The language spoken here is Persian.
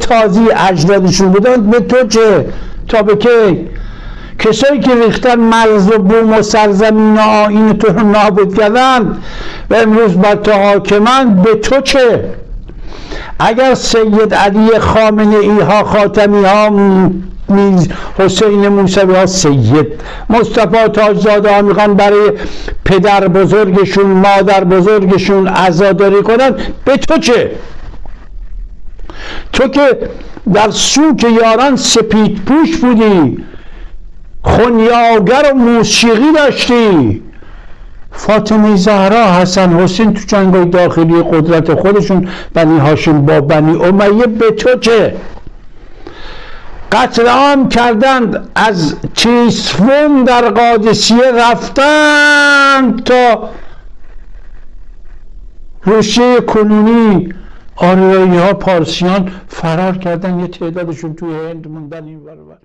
تازی اجدادشون بودن به تو چه؟ تا به کی؟ کسایی که ریختن مرز و بوم و سرزمین آین تو رو نابود کردن و امروز بر تو حاکمن به تو چه؟ اگر سید علی خامنه ای ها خاتمی ها میز حسین موسوی ها سید مصطفی تاجزاده ها می‌خوان برای پدر بزرگشون مادر بزرگشون عزاداری کنن به تو چه؟ تو که در سوک یاران سپید پوش بودی خونیاگر و موسیقی داشتی. فاطمه زهرا حسن حسین تو جنگای داخلی قدرت خودشون بنی هاشم با بنی امیه به تو چه؟ قتل عام کردند از چیسفون در قادسیه رفتن تا روسیه کنونی آریایی ها پارسیان فرار کردن یه تعدادشون توی هند موندن این برابر